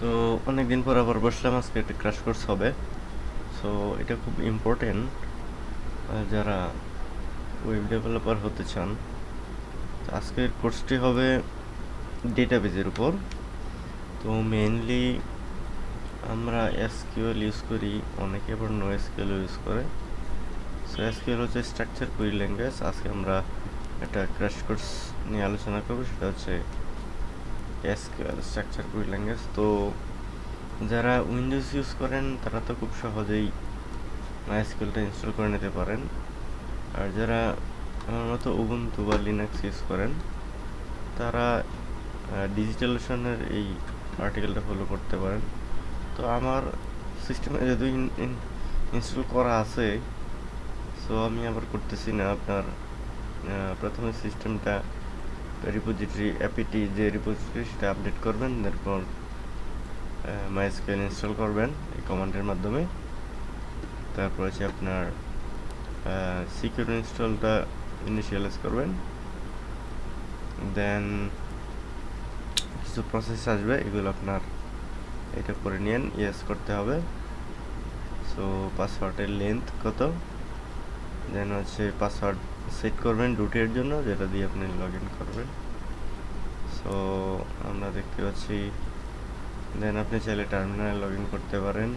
তো অনেকদিন পর আবার বসলাম, আজকে একটা ক্রাশ কোর্স হবে। সো এটা খুব ইম্পর্টেন্ট যারা ওয়েব ডেভেলপার হতে চান আজকের কোর্সটি হবে ডেটাবেজের উপর। তো মেইনলি আমরা এসকিউএল ইউজ করি, অনেকে আবার নো এসকিউএল ইউজ করে। সো এসকিউএল হচ্ছে স্ট্রাকচার কুইরি ল্যাঙ্গুয়েজ আজকে আমরা একটা ক্র্যাশ কোর্স নিয়ে আলোচনা করব, সেটা হচ্ছে এসকিউএল স্ট্রাকচার কুইরি ল্যাঙ্গুয়েজ তো যারা উইন্ডোজ ইউজ করেন, তারা তো খুব সহজেই মাইস্কিউএলটা ইনস্টল করে নিতে পারেন। আর যারা আমার মতো উবুন্টু বা লিনাক্স ইউজ করেন, তারা ডিজিটালেশনের এই আর্টিকেলটা ফলো করতে পারেন। তো আমার সিস্টেমে যদি ইনস্টল করা আছে সো আমি আবার করতেছি না আপনার প্রথমে সিস্টেমটা রিপোজিটরি অ্যাপিটি যে রিপোজিটরি সেটা আপডেট করবেন, তারপর মাইস্কেল ইনস্টল করবেন এই কমান্ডের মাধ্যমে। তারপর হচ্ছে আপনার সিকিউর ইনস্টলটা ইনিশিয়ালাইজ করবেন। দেন কিছু প্রসেস আসবে, এগুলো আপনার এটা করে নিন ইয়েস করতে হবে। সো পাসওয়ার্ডের লেন্থ কত? দেন হচ্ছে পাসওয়ার্ড সেট করবেন রুটের জন্য, যেটা দিয়ে আপনি লগ করবেন। সো আমরা দেখতে পাচ্ছি দেন আপনি চাইলে টার্মিনালে লগ করতে পারেন।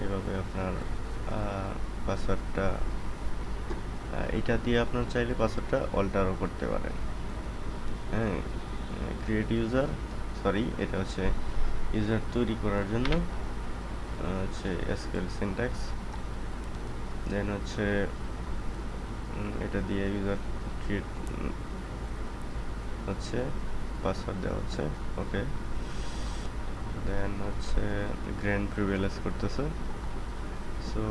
এইভাবে আপনার পাসওয়ার্ডটা এটা দিয়ে আপনার চাইলে পাসওয়ার্ডটা অল্টারও করতে পারেন। হ্যাঁ ক্রিয়েট ইউজার সরি এটা হচ্ছে ইউজার তৈরি করার জন্য হচ্ছে এসকিউএল সিনট্যাক্স দেন হচ্ছে এটা দিয়ে ইউজার ক্রিয়েট হচ্ছে পাসওয়ার্ড দেওয়া হচ্ছে ওকে দেন হচ্ছে গ্র্যান্ড প্রিভিলেজ করতেছে। সো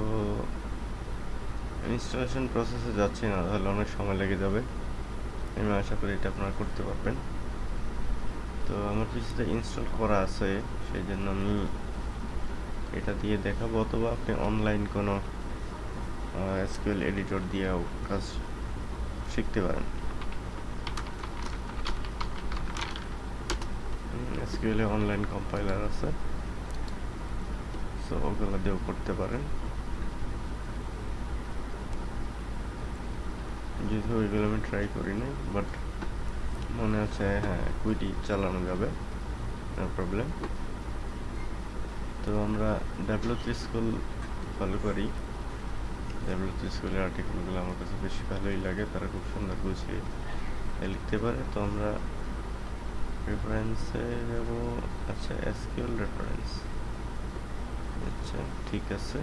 ইনস্টলেশন প্রসেসে যাচ্ছি না, তাহলে অনেক সময় লেগে যাবে। আমি আশা করি এটা আপনারা করতে পারবেন। তো আমার কিছুটা ইনস্টল করা আছে, সেই জন্য আমি এটা দিয়ে দেখাবো, অথবা আপনি অনলাইন কোনো এসকিউএল এডিটর দিয়েও কাজ শিখতে পারেন। এসকিউএল অনলাইন কম্পাইলার আছে। সো ওগুলো দিয়েও করতে পারেন। যেহেতু ওইগুলো আমি ট্রাই করি নাই বাট মনে হচ্ছে হ্যাঁ কুইটি চালানো যাবে প্রবলেম তো আমরা ডাব্লিউ স্কুল ফলো করি। ডাব্লিউ স্কুলের আর্টিকেলগুলো আমার কাছে বেশি ভালোই লাগে তারা খুব সুন্দর গুছিয়ে লিখতে পারে। তো আমরা রেফারেন্সে যাব। আচ্ছা এসকিউএল রেফারেন্স আচ্ছা ঠিক আছে।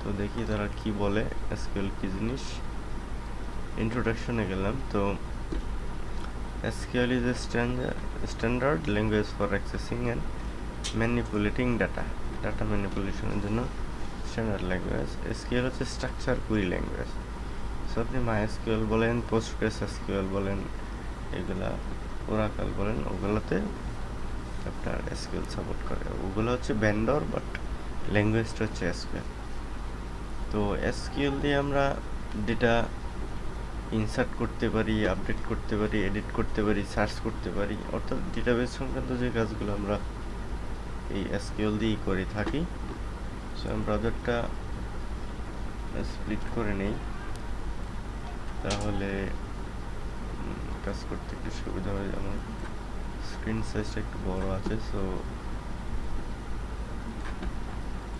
তো দেখি তারা কি বলে এসকিউএল কি জিনিস? ইন্ট্রোডাকশনে গেলাম। তো a standard, standard language for accessing and manipulating data. Data manipulation এর জন্য স্ট্যান্ডার্ড ল্যাঙ্গুয়েজ SQL হচ্ছে স্ট্রাকচার কুইরি ল্যাঙ্গুয়েজ সো আপনি MySQL বলেন পোস্টগ্রেস SQL বলেন, এগুলা ওরাকাল বলেন, ওগুলোতে আপনার SQL সাপোর্ট করে। ওগুলো হচ্ছে ভেন্ডর বাট ল্যাঙ্গুয়েজটা হচ্ছে SQL তো SQL দিয়ে আমরা ডেটা ইনসার্ট করতে পারি আপডেট করতে পারি এডিট করতে পারি সার্চ করতে পারি। অর্থাৎ ডেটাবেস সংক্রান্ত যে কাজগুলো আমরা এই এসকিউএল দিয়েই করে থাকি ব্রাউজারটা স্প্লিট করে নেই। তাহলে কাজ করতে একটু সুবিধা হয়। আমার স্ক্রিন সাইজটা একটু বড় আছে সো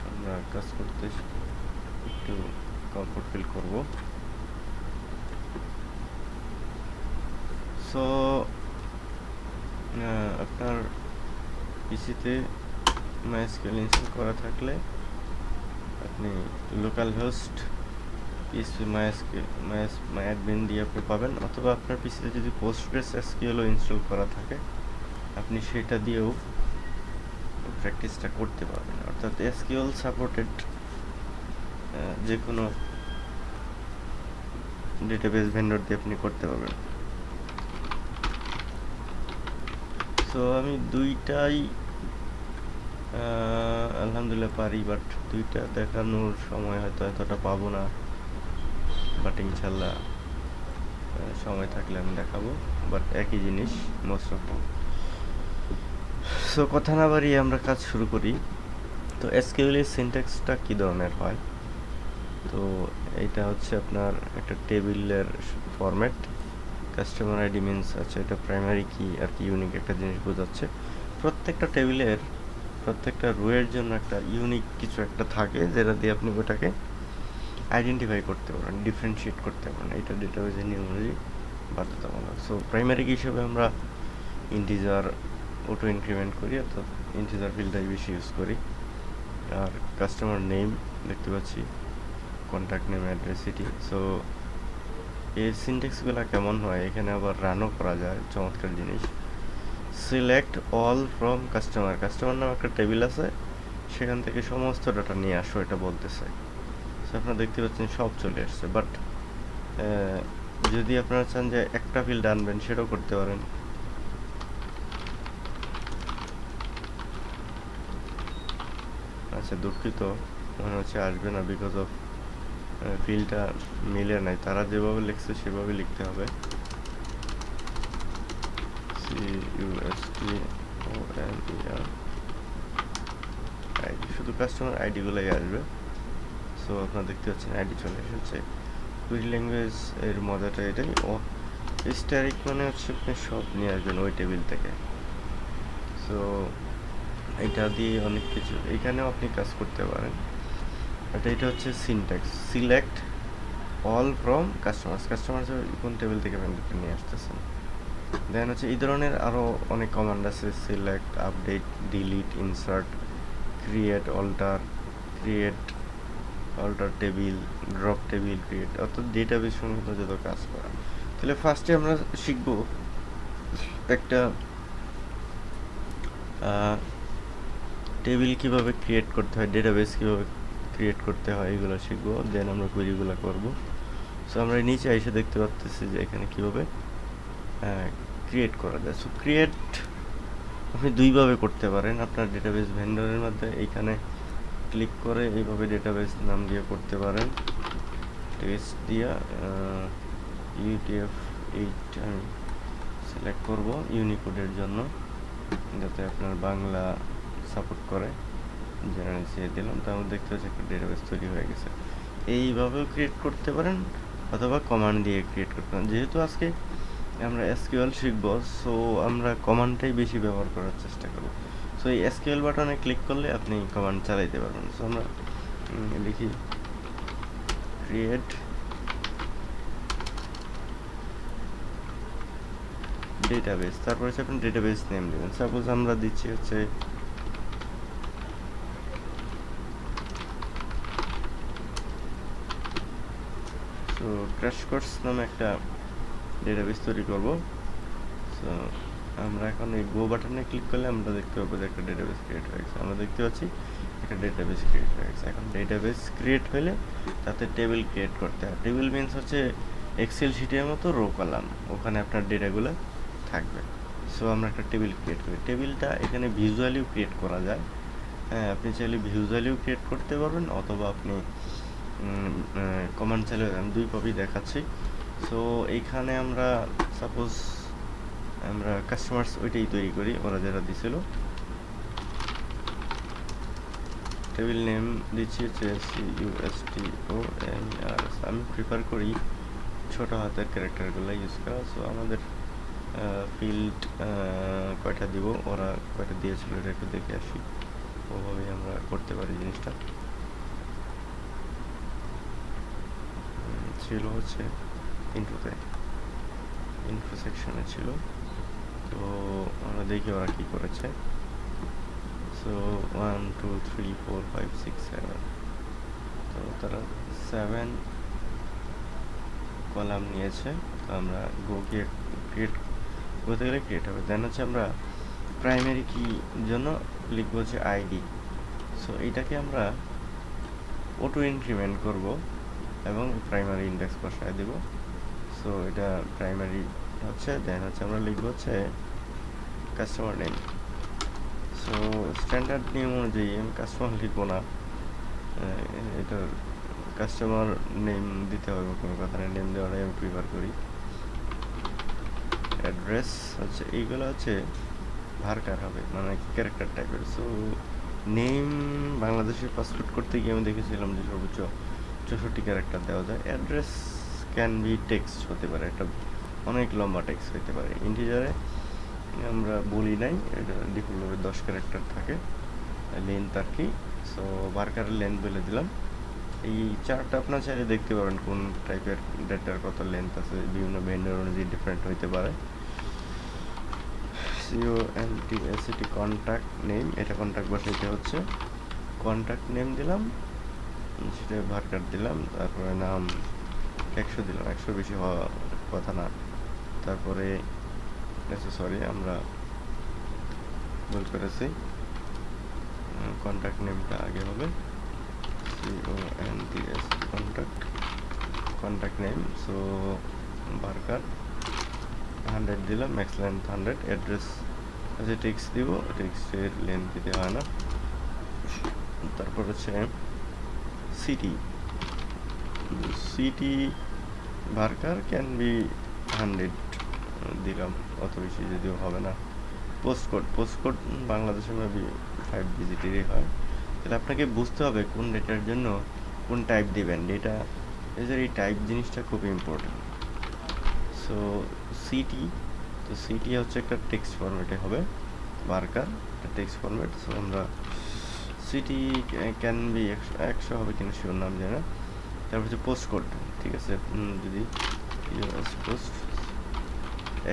আমরা কাজ করতে একটু কমফোর্ট ফিল করব সো আপনার পিসিতে মাইস্কেল ইনস্টল করা থাকলে আপনি লোকাল হোস্ট পিএসপি মাইস্কেল মাইস মাইঅ্যাডমিন দিয়ে আপনি পাবেন, অথবা আপনার পিসিতে যদি পোস্টগ্রেস এসকিউএলও ইনস্টল করা থাকে, আপনি সেটা দিয়েও প্র্যাকটিসটা করতে পারবেন। অর্থাৎ এসকিউএল সাপোর্টেড যে কোনো ডেটাবেস ভেন্ডর দিয়ে আপনি করতে পারবেন। সো আমি দুইটাই আলহামদুলিল্লাহ পারি বাট দুইটা দেখানোর সময় হয়তো এতটা পাবো না। বাট ইনশাল্লাহ সময় থাকলে আমি দেখাবো। বাট একই জিনিস মোস্ট অফ সো কথা না বাড়িয়ে আমরা কাজ শুরু করি। তো এসকিউএল এর সিনট্যাক্সটা কী ধরনের হয়? তো, এটা হচ্ছে আপনার একটা টেবিলের ফরম্যাট কাস্টমার আইডি মিনস আছে এটা প্রাইমারি কি আর কি ইউনিক একটা জিনিস বোঝাচ্ছে। প্রত্যেকটা টেবিলের প্রত্যেকটা রোয়ের জন্য একটা ইউনিক কিছু একটা থাকে যেটা দিয়ে আপনি ওটাকে আইডেন্টিফাই করতে পারেন ডিফারেন্সিয়েট করতে পারেন। এটা ডেটা ডেটাবেজের নিয়মাবলী বাধ্যতামূলক। সো প্রাইমারি কি হিসেবে আমরা ইন্টিজার অটো ইনক্রিমেন্ট করি, অর্থাৎ ইন্টিজার ফিল্ডটাই বেশি ইউজ করি। আর কাস্টমার নেম দেখতে পাচ্ছি contact name address city so এই সিনটেক্সগুলো কেমন হয়? এখানে আবার রানও করা যায়, চমৎকার জিনিস। Select all from customer customer নামে একটা টেবিল আছে, সেখান থেকে সমস্ত ডাটা নিয়ে আসো, এটা বলতেছে। আপনারা দেখতে পাচ্ছেন সব চলে আসছে। বাট যদি আপনারা চান যে একটা ফিল্ড আনবেন, সেটাও করতে পারেন। আচ্ছা দুঃখিত। মনে হচ্ছে আসবে না বিকজ অফ ফিল্ডটা মিলে নাই। তারা যেভাবে লিখছে, সেভাবে লিখতে হবে। C U S T O N E R ID শুধু কাস্টমার আইডিগুলোই আসবে। সো আপনারা দেখতে পাচ্ছেন আইডি চলে এসেছে। কুইরি ল্যাঙ্গুয়েজ এর মজাটা এটাই। ও স্টারিক মানে হচ্ছে আপনি সব নিয়ে আসবেন ওই টেবিল থেকে। সো এটা দিয়ে অনেক কিছু, এখানেও আপনি কাজ করতে পারেন। বাট এটা হচ্ছে syntax select all from customers customers কোন টেবিল থেকে ভ্যান্ডারটা নিয়ে আসতেছেন? দেন হচ্ছে এই ধরনের আরও অনেক কমান্ড আছে select update delete insert create alter create alter table drop table create অর্থাৎ ডেটাবেস সংক্রান্ত যত কাজ করা। তাহলে ফার্স্টে আমরা শিখব একটা টেবিল কীভাবে ক্রিয়েট করতে হয় ডেটাবেস কীভাবে ক্রিয়েট করতে হয়, এগুলো শিখব দেন আমরা কুইরিগুলো করব। সো আমরা নিচে এসে দেখতে পাচ্ছি যে এখানে কীভাবে ক্রিয়েট করা যায়। সো ক্রিয়েট আপনি দুইভাবে করতে পারেন। আপনার ডেটাবেস ভেন্ডরের মধ্যে এইখানে ক্লিক করে এইভাবে ডেটাবেস নাম দিয়ে করতে পারেন। টেস্ট দিয়া ইউটিএফ এইট আমি সিলেক্ট করব ইউনিকোডের জন্য, যাতে আপনার বাংলা সাপোর্ট করে। জেনারেল সিএ দিলাম তারপর দেখতে পাচ্ছি একটা ডেটাবেস তৈরি হয়ে গেছে। এইভাবেও ক্রিয়েট করতে পারেন, অথবা কমান্ড দিয়ে ক্রিয়েট করতে পারেন। যেহেতু আজকে আমরা এসকিউএল শিখব সো আমরা কমান্ডটাই বেশি ব্যবহার করার চেষ্টা করব। সো এই এসকিউএল বাটনে ক্লিক করলে আপনি কমান্ড চালাইতে পারবেন। সো আমরা লিখি ক্রিয়েট ডেটাবেস তারপর হচ্ছে আপনি ডেটাবেস নেম দেবেন। সাপোজ আমরা দিচ্ছি হচ্ছে তো ক্র্যাশ কোর্স নামে একটা ডেটাবেস তৈরি করব। সো আমরা এখন এই গো বাটনে ক্লিক করলে আমরা দেখতে পাবো যে একটা ডেটাবেস ক্রিয়েট হয়ে গেছে। আমরা দেখতে পাচ্ছি একটা ডেটাবেস ক্রিয়েট হয়ে গেছে। এখন ডেটাবেস ক্রিয়েট হলে তাতে টেবিল ক্রিয়েট করতে হয়। টেবিল মিনস হচ্ছে এক্সেল শিটের মতো রো কলাম ওখানে আপনার ডেটাগুলো থাকবে। সো আমরা একটা টেবিল ক্রিয়েট করি। টেবিলটা এখানে ভিজুয়ালিও ক্রিয়েট করা যায়। হ্যাঁ আপনি চাইলে ভিজুয়ালিও ক্রিয়েট করতে পারবেন, অথবা আপনি কমান্ড চাইলে আমি দুই কপি দেখাচ্ছি। সো এইখানে আমরা সাপোজ আমরা কাস্টমার্স ওইটাই তৈরি করি, ওরা যারা দিছিল। টেবিল নেম দিচ্ছি হচ্ছে C U S T O N R আমি প্রিফার করি ছোটো হাতের ক্যারেক্টারগুলো ইউজ করা। সো আমাদের ফিল্ড কয়টা দিব, ওরা কয়টা দিয়েছিল এটা একটু দেখে আসি। ওভাবেই আমরা করতে পারি জিনিসটা। ছিল হচ্ছে ইনফোতে ইনফো সেকশনে ছিল। তো আমরা দেখি ওরা কী করেছে। So one two three four five six seven তো তারা সেভেন কলাম নিয়েছে। তো আমরা গো ক্রিয়েট করতে গেলে ক্রিয়েট হবে। দেন হচ্ছে আমরা প্রাইমারি কি জন্য লিখব হচ্ছে আইডি সো এইটাকে আমরা অটো ইনক্রিমেন্ট করব এবং প্রাইমারি ইন্ডেক্স বসায় দেব। সো এটা প্রাইমারি হচ্ছে দেন হচ্ছে আমরা লিখব হচ্ছে কাস্টমার নেম সো স্ট্যান্ডার্ড নিয়ম অনুযায়ী আমি কাস্টমার লিখব না। এটা কাস্টমার নেম দিতে হবে, কোনো কথা নেই। নেম দেওয়াটাই আমি প্রিফার করি। অ্যাড্রেস হচ্ছে, এইগুলো হচ্ছে ভারকার হবে মানে ক্যারেক্টার টাইপের সো নেম বাংলাদেশের পাসপোর্ট করতে গিয়ে আমি দেখেছিলাম যে সর্বোচ্চ চৌষট্টি ক্যারেক্টার দেওয়া যায়। অ্যাড্রেস ক্যান বি টেক্সট হতে পারে, একটা অনেক লম্বা টেক্সট হতে পারে। ইন্টিজারে আমরা বলি নাই, এটা ডিফল্টভাবে দশ ক্যারেক্টার থাকে লেন্থ আর কি। সো বার্কারের লেন্থ বলে দিলাম। এই চার্টটা আপনার চাইলে দেখতে পারেন কোন টাইপের ডেটার কত লেন্থ আছে, বিভিন্ন ভেন্ডার অনুযায়ী ডিফারেন্ট হইতে পারে। C O N T A C T contact name এটা কন্ট্যাক্ট বসাইতে হচ্ছে। কন্ট্যাক্ট নেম দিলাম, সেটা ভার্কার দিলাম, তারপরে নাম একশো দিলাম একশো বেশি হওয়া কথা না। তারপরে সরি আমরা ভুল করেছি। কন্ট্যাক্ট নেমটা আগে হবে। C O N T S contact contact name so varchar hundred দিলাম ম্যাক্স লেন্থ হান্ড্রেড অ্যাড্রেস আচ্ছা টেক্সট দিব টেক্সটের লেন্থ দিতে হয় না। তারপর হচ্ছে city city varchar can be hundred দিলাম, অত বেশি যদিও হবে না। পোস্ট কোড পোস্ট কোড বাংলাদেশে মেবি ফাইভ ডিজিটেরই হয়। তাহলে আপনাকে বুঝতে হবে কোন ডেটার জন্য কোন টাইপ দিবেন। ডেটা এই টাইপ জিনিসটা খুব ইম্পর্টেন্ট সো সিটি তো সিটি হচ্ছে একটা টেক্সট ফরম্যাটে হবে বার্কার একটা টেক্সট ফরম্যাট সো আমরা সিটি ক্যান বি একশো একশো হবে কিনা শিওর নাম জানি তারপর হচ্ছে পোস্ট কোড ঠিক আছে? যদি পোস্ট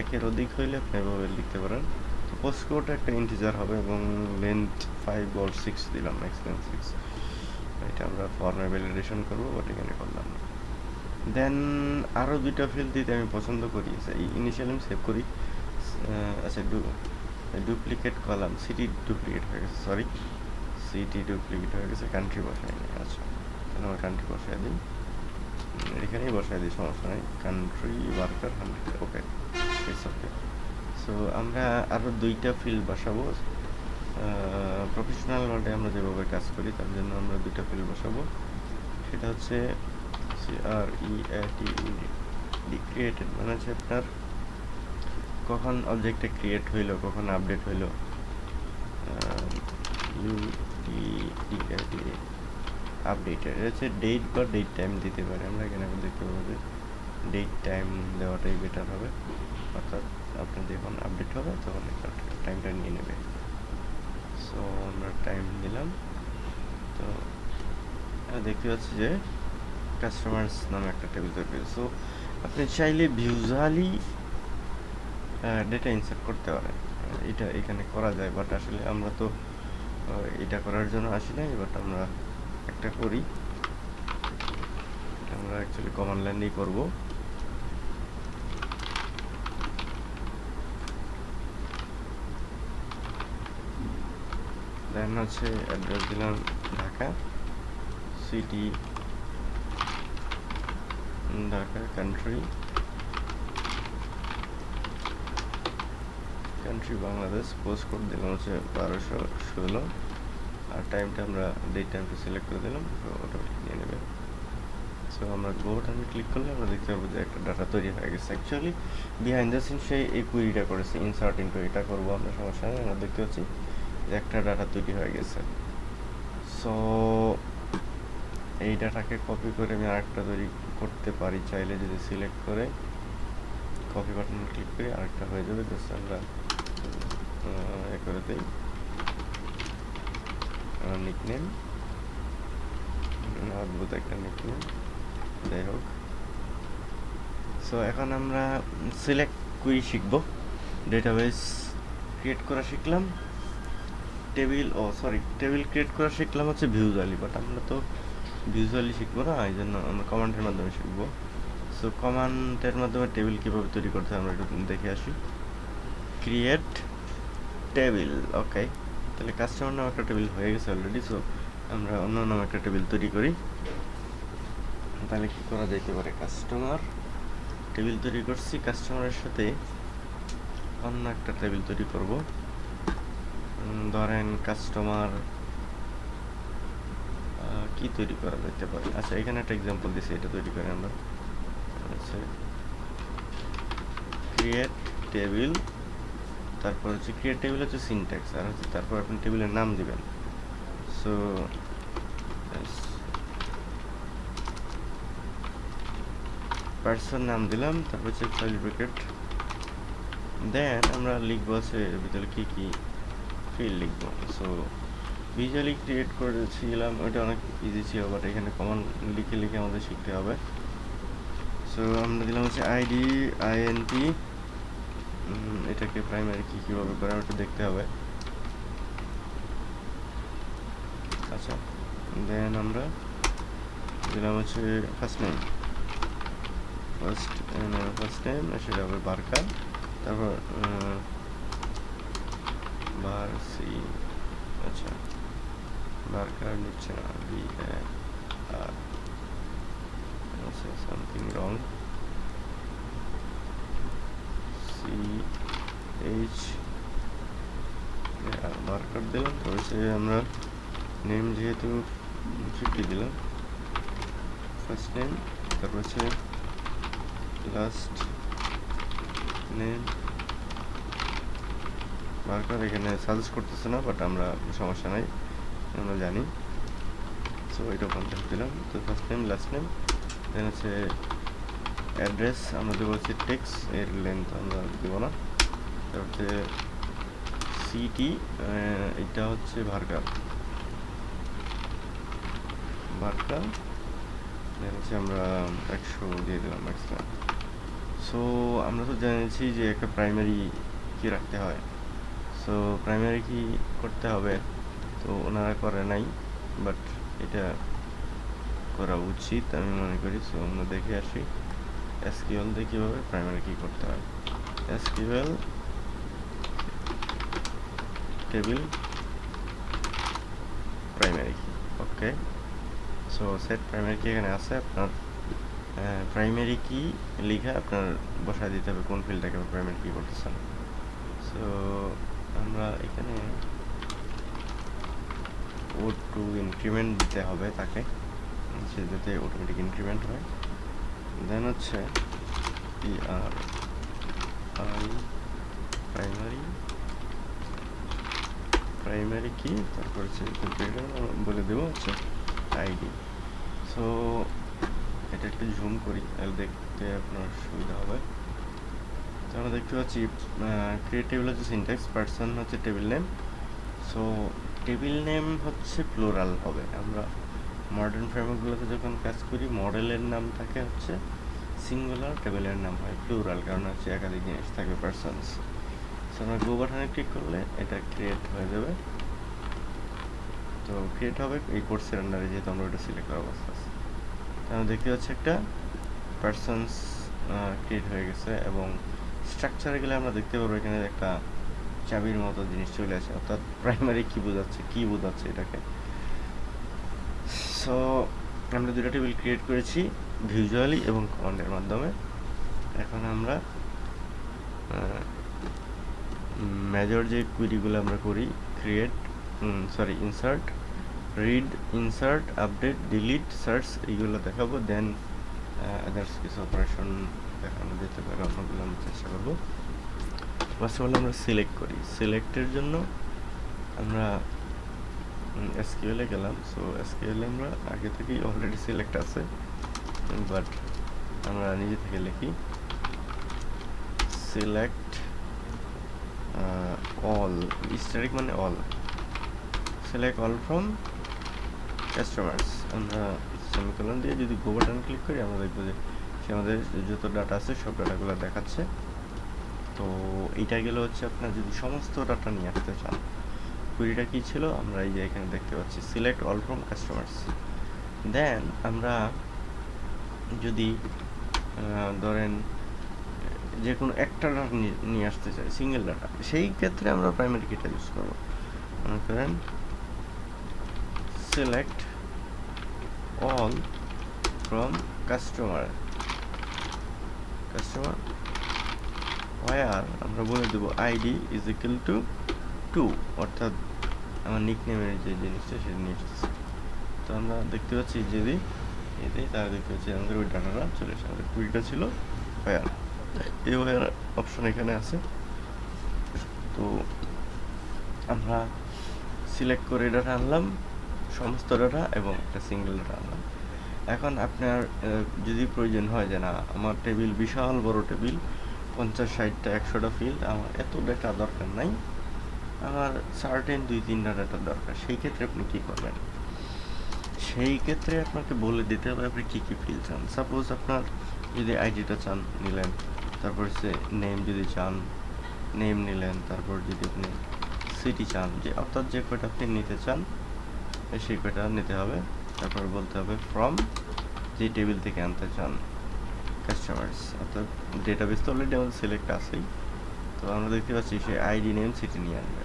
একের অধিক হইলে আপনি এভাবে লিখতে পারেন। পোস্ট কোড একটা ইন্টিজার হবে এবং লেন্থ ফাইভ অর সিক্স দিলাম ম্যাক্স লেন্থ সিক্স এটা আমরা ফর্মে ভ্যালিডেশন করব বাট এখানে করলাম না। দেন আরও দুইটা ফিল্ড দিতে আমি পছন্দ করি ইনিশিয়ালি আমি সেভ করি। আচ্ছা ডু ডুপ্লিকেট কলাম সিটি ডুপ্লিকেট হয়ে গেছে সরি সিটি ডুপ্লিকেট হয়ে গেছে কান্ট্রি বসাই নেই আচ্ছা। আমার কান্ট্রি বসাই দিই এখানেই বসাই দিই, সমস্যা নেই। Country varchar hundred okay it's okay so আমরা আরও দুইটা ফিল্ড বসাবো। প্রফেশনাল ওয়ার্ল্ডে আমরা যেভাবে কাজ করি, তার জন্য আমরা দুইটা ফিল্ড বসাবো। সেটা হচ্ছে আর ই ডি ক্রিয়েটেড মানে হচ্ছে আপনার কখন অবজেক্টে ক্রিয়েট হইল, কখন আপডেট হইল। ইউ ডি টি আপডেটেড এটা হচ্ছে ডেট বা ডেট টাইম দিতে পারি। আমরা এখানে দেখতে পাবো যে ডেট টাইম দেওয়াটাই বেটার হবে। অর্থাৎ আপনার যখন আপডেট হবে, তখন টাইমটা নিয়ে নেবে সো আমরা টাইম দিলাম। তো দেখতে পাচ্ছি যে কাস্টমার্স নামে একটা টেবিল তৈরি সো আপনি চাইলে ভিউজালি ডেটা ইনসার্ট করতে পারেন। এটা এখানে করা যায় বাট আসলে আমরা তো এটা করার জন্য আসি নাই বাট আমরা একটা করি। আমরা অ্যাকচুয়ালি কমান লাইনেই করব। দেন হচ্ছে অ্যাড্রেস দিলাম Dhaka city Dhaka country country Bangladesh post code দিলাম হচ্ছে বারোশো ষোলো। আর টাইমটা আমরা ডেট টাইমটা সিলেক্ট করে দিলাম অটোমেটিক নিয়ে নেবে। সো আমরা গো বাটনে ক্লিক করলে আমরা দেখতে পাবো যে একটা ডাটা তৈরি হয়ে গেছে। অ্যাকচুয়ালি বিহাইন্ড দ্য সিন সেই এই কুইরিটা করেছে ইনসার্ট ইন্টু এটা করব আমরা, সমস্যা নেই, আমরা দেখতে পাচ্ছি যে একটা ডাটা তৈরি হয়ে গেছে। সো এই ডাটাকে কপি করে আমি আরেকটা তৈরি করতে পারি, চাইলে যদি সিলেক্ট করে কপি বাটনে ক্লিক করি, আরেকটা হয়ে যাবে জাস্ট আমরা এ করে দিই। নিকনেম অদ্ভুত একটা নিকনেম যাই হোক। সো এখন আমরা সিলেক্ট কুই শিখব। ডেটাবেস ক্রিয়েট করা শিখলাম। টেবিল ও সরি টেবিল ক্রিয়েট করা শিখলাম হচ্ছে ভিউজুয়ালি বাট আমরা তো ভিউজুয়ালি শিখব না, এই জন্য আমরা কমান্ডের মাধ্যমে শিখব। সো কমান্ডের মাধ্যমে টেবিল কীভাবে তৈরি করতে আমরা একটু দেখে আসি। ক্রিয়েট টেবিল ওকে তাহলে কাস্টমার নাম একটা টেবিল হয়ে গেছে অলরেডি সো আমরা অন্য নাম একটা টেবিল তৈরি করি। তাহলে কি করা যেতে পারে? কাস্টমার টেবিল তৈরি করছি কাস্টমারের সাথে অন্য একটা টেবিল তৈরি করব। ধরেন কাস্টমার কি তৈরি করা যেতে পারে? আচ্ছা এখানে একটা এক্সাম্পল দিছি, এটা তৈরি করে আমরা। আচ্ছা ক্রিয়েট টেবিল তারপর হচ্ছে ক্রিয়েট টেবিল হচ্ছে সিনট্যাক্স আর হচ্ছে তারপর আপনি টেবিলের নাম দিবেন। সো পার্সন নাম দিলাম, তারপর হচ্ছে ফাইল ব্রেকেট দেন আমরা লিখব আছে ভিতরে কী কী ফিল লিখব। সো ভিজুয়ালি ক্রিয়েট করেছিলাম ওটা অনেক ইজি ছিল বাট এখানে কমন লিখে লিখে আমাদের শিখতে হবে। সো আমরা দিলাম হচ্ছে আইডি আইএনটি এটাকে প্রাইমারি কি কীভাবে করে ওটা দেখতে হবে। আচ্ছা দেন আমরা দিলাম হচ্ছে first name first first name সেটা হবে বারকার তারপর বার সি আচ্ছা বারকার নিচ্ছে না B R something wrong C H varchar দিলাম। তো হচ্ছে আমরা নেম যেহেতু ফিফটি দিলাম। ফার্স্ট নেম তারপর হচ্ছে লাস্ট নেম মার্কার এখানে সাজেস্ট করতেছে না বাট আমরা সমস্যা নাই, আমরা জানি। সো এটা পঞ্চাশ দিলাম। তো first name last name then হচ্ছে অ্যাড্রেস আমরা দেবো হচ্ছে টেক্স এর লেন্থ আমরা দেবো না। তারপর সিটি এটা হচ্ছে ভার্কার ভার্কার হচ্ছে আমরা একশো দিয়ে দিলাম ম্যাক্সিমাম সো আমরা তো জেনেছি যে একটা প্রাইমারি কি রাখতে হয়। সো প্রাইমারি কি করতে হবে? তো ওনারা করে নাই বাট এটা করা উচিত, আমি মনে করি। সো আমরা দেখে আসি। এসকিউএল দিয়ে কীভাবে প্রাইমারি কি করতে হয়? এসকিউএল টেবিল প্রাইমারি কি ওকে সো সেট প্রাইমারি কি এখানে আছে, আপনার প্রাইমারি কি লিখে আপনার বসায় দিতে হবে কোন ফিল্ডটাকে প্রাইমারি কি করতেছেন সো আমরা এখানে ও টু ইনক্রিমেন্ট দিতে হবে তাকে সে যাতে অটোমেটিক ইনক্রিমেন্ট হয়। দেন হচ্ছে P R I primary primary key তারপর হচ্ছে বলে দেবো হচ্ছে আইডি সো এটা একটু জুম করি, তাহলে দেখতে আপনার সুবিধা হবে। তো আমরা দেখতে পাচ্ছি ক্রিয়েট টেবিল হচ্ছে সিনট্যাক্স পার্সন হচ্ছে table name so table name হচ্ছে প্লোরাল হবে। আমরা মডার্ন ফ্রেমওয়ার্কগুলোতে যখন কাজ করি মডেলের নাম থাকে হচ্ছে সিঙ্গুলার টেবিলের নাম হয় প্লুরাল কারণ হচ্ছে একাধিক জিনিস থাকবে পার্সনস সো আমরা গো বাটনে ক্লিক করলে এটা ক্রিয়েট হয়ে যাবে। তো ক্রিয়েট হবে এই কোর্সের আন্ডারে যেহেতু আমরা ওটা সিলেক্ট করার অবস্থা আছে। আমরা দেখতে পাচ্ছি একটা পার্সনস ক্রিয়েট হয়ে গেছে এবং স্ট্রাকচারে গেলে আমরা দেখতে পারব এখানে একটা চাবির মতো জিনিস চলে আসে, অর্থাৎ প্রাইমারি কি বোঝাচ্ছে কি বোঝাচ্ছে এটাকে। সো আমরা দুটো টেবিল ক্রিয়েট করেছি ভিজুয়ালি এবং কমান্ডের মাধ্যমে। এখন আমরা মেজর যে কুইরিগুলো আমরা করি create sorry insert read insert update delete search এইগুলো দেখাবো দেন আদার্স কিছু অপারেশন দেখানো যেতে পারে অন্যগুলো আমরা চেষ্টা করব। ফার্স্ট অফ অল আমরা সিলেক্ট করি। সিলেক্টের জন্য আমরা এসকিউএলে গেলাম। সো এসকিউএলে আমরা আগে থেকেই অলরেডি সিলেক্ট আছে। বাট আমরা নিজে থেকে লিখি। সিলেক্ট অল স্টারিক মানে all select all from customers আমরা সেমিকলন দিয়ে যদি গো বাটন ক্লিক করি, আমরা দেখব যে সে আমাদের যত ডাটা আছে, সব ডাটাগুলো দেখাচ্ছে। তো এইটা গেলে হচ্ছে আপনার যদি সমস্ত ডাটা নিয়ে আসতে চান। কুড়িটা কী ছিল? আমরা এই যে এখানে দেখতে পাচ্ছি select all from customers then আমরা যদি ধরেন, যে কোনো একটা ডাটা নিয়ে আসতে চাই সিঙ্গেল ডাটা সেই ক্ষেত্রে আমরা প্রাইমারি কিটা ইউজ করব। মনে করেন select all from customer customer where আমরা বলে দেবো ID is equal to two অর্থাৎ আমার নিক নেমের যে জিনিসটা সেটা নিয়ে তো আমরা দেখতে পাচ্ছি যদি এতে তারা দেখতে পাচ্ছি আমাদের ওই ডাটাটা চলে এসে আমাদের কুড়িটা ছিল ওয়ার এই ওয়ার অপশন এখানে আছে। তো আমরা সিলেক্ট করে ডাটা আনলাম, সমস্ত ডাটা এবং একটা সিঙ্গেল ডাটা আনলাম। এখন আপনার যদি প্রয়োজন হয় যে না, আমার টেবিল বিশাল বড় টেবিল পঞ্চাশ, ষাটটা, একশোটা ফিল্ড আমার এত ডেটা দরকার নাই। আমার সার্টেন দুই তিনটা ডাটা দরকার। সেই ক্ষেত্রে আপনি কি করবেন? সেই ক্ষেত্রে আপনাকে বলে দিতে হবে আপনি কী কী ফিল চান। সাপোজ আপনার যদি আইডিটা চান, নিলেন। তারপর সে নেম যদি চান নেম নিলেন। তারপর যদি আপনি সিটি চান, যে অর্থাৎ যে কয়টা আপনি নিতে চান, সেই কয়টা নিতে হবে। তারপর বলতে হবে ফ্রম যে টেবিল থেকে আনতে চান কাস্টমার্স অর্থাৎ ডেটাবেস তো অলরেডি আমাদের সিলেক্ট আছেই। তো আমরা দেখতে পাচ্ছি সে আইডি নেম সিটি নিয়ে আনবে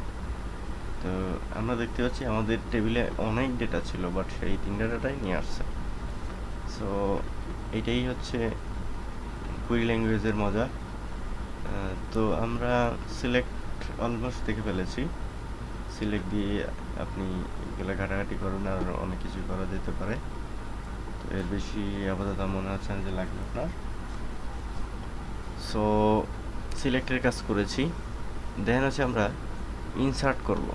তো আমরা দেখতে পাচ্ছি আমাদের টেবিলে অনেক ডেটা ছিল বাট সেই তিনটা ডাটাই নিয়ে আসছে। সো এটাই হচ্ছে কুইরি ল্যাঙ্গুয়েজের মজা। তো আমরা সিলেক্ট অলমোস্ট দেখে ফেলেছি। সিলেক্ট দিয়ে আপনি এগুলো ঘাটাঘাটি করুন, আর অনেক কিছু করা যেতে পারে। তো এর বেশি আপাতত মনে হচ্ছে না যে লাগবে আপনার। সো সিলেক্টের কাজ করেছি। দেন হচ্ছে আমরা ইনসার্ট করব।